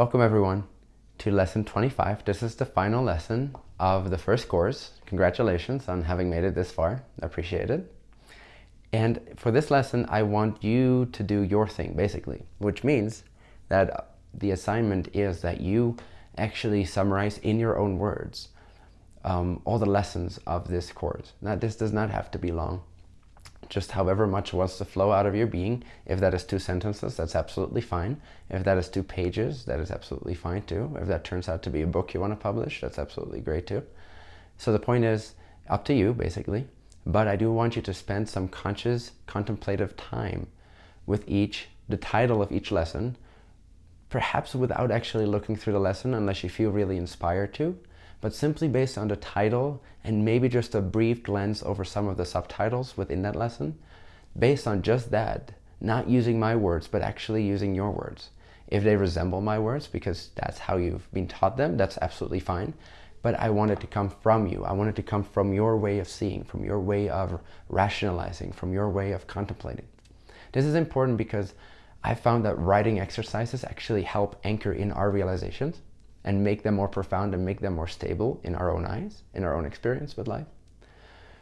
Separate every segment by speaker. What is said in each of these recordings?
Speaker 1: Welcome everyone to lesson 25. This is the final lesson of the first course. Congratulations on having made it this far. Appreciate it. And for this lesson, I want you to do your thing, basically, which means that the assignment is that you actually summarize in your own words um, all the lessons of this course. Now, this does not have to be long. Just however much wants to flow out of your being. If that is two sentences, that's absolutely fine. If that is two pages, that is absolutely fine too. If that turns out to be a book you want to publish, that's absolutely great too. So the point is up to you, basically. But I do want you to spend some conscious, contemplative time with each, the title of each lesson, perhaps without actually looking through the lesson unless you feel really inspired to, but simply based on the title and maybe just a brief glance over some of the subtitles within that lesson, based on just that, not using my words, but actually using your words. If they resemble my words, because that's how you've been taught them, that's absolutely fine. But I want it to come from you. I want it to come from your way of seeing, from your way of rationalizing, from your way of contemplating. This is important because I found that writing exercises actually help anchor in our realizations and make them more profound and make them more stable in our own eyes, in our own experience with life.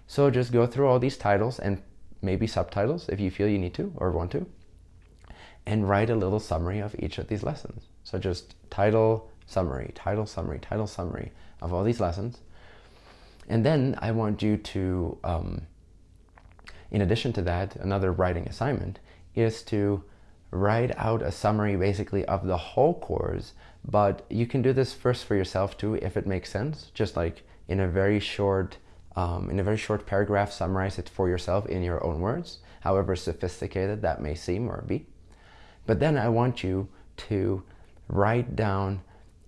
Speaker 1: So just go through all these titles and maybe subtitles if you feel you need to or want to, and write a little summary of each of these lessons. So just title, summary, title, summary, title, summary of all these lessons. And then I want you to, um, in addition to that, another writing assignment is to write out a summary basically of the whole course, but you can do this first for yourself too if it makes sense, just like in a very short um, in a very short paragraph, summarize it for yourself in your own words, however sophisticated that may seem or be. But then I want you to write down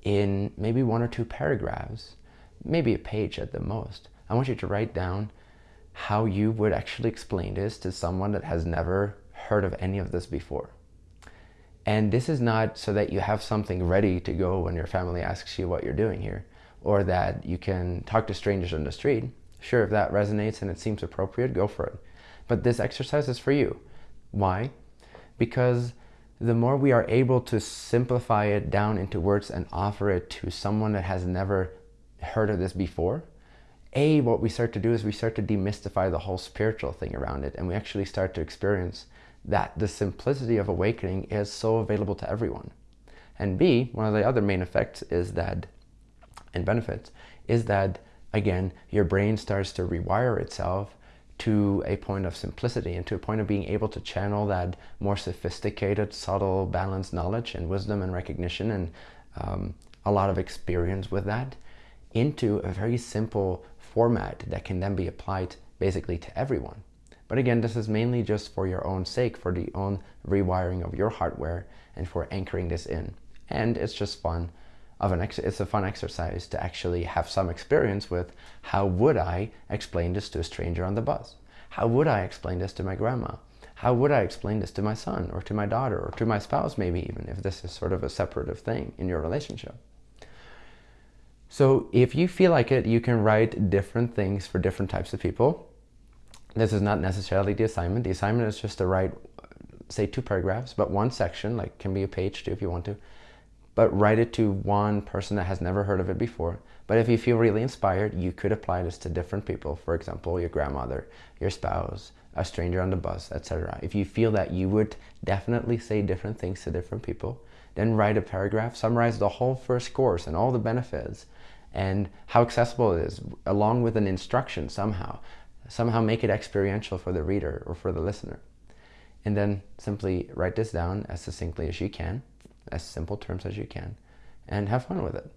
Speaker 1: in maybe one or two paragraphs, maybe a page at the most. I want you to write down how you would actually explain this to someone that has never heard of any of this before. And this is not so that you have something ready to go when your family asks you what you're doing here, or that you can talk to strangers on the street. Sure, if that resonates and it seems appropriate, go for it. But this exercise is for you. Why? Because the more we are able to simplify it down into words and offer it to someone that has never heard of this before, A, what we start to do is we start to demystify the whole spiritual thing around it and we actually start to experience that the simplicity of awakening is so available to everyone. And B, one of the other main effects is that, and benefits, is that, again, your brain starts to rewire itself to a point of simplicity and to a point of being able to channel that more sophisticated, subtle, balanced knowledge and wisdom and recognition and um, a lot of experience with that into a very simple format that can then be applied basically to everyone. But again, this is mainly just for your own sake, for the own rewiring of your hardware and for anchoring this in. And it's just fun of an it's a fun exercise to actually have some experience with how would I explain this to a stranger on the bus? How would I explain this to my grandma? How would I explain this to my son or to my daughter or to my spouse maybe even if this is sort of a separative thing in your relationship? So if you feel like it, you can write different things for different types of people. This is not necessarily the assignment. The assignment is just to write, say two paragraphs, but one section, like can be a page too if you want to, but write it to one person that has never heard of it before. But if you feel really inspired, you could apply this to different people. For example, your grandmother, your spouse, a stranger on the bus, etc. If you feel that you would definitely say different things to different people, then write a paragraph, summarize the whole first course and all the benefits and how accessible it is, along with an instruction somehow somehow make it experiential for the reader or for the listener. And then simply write this down as succinctly as you can, as simple terms as you can, and have fun with it.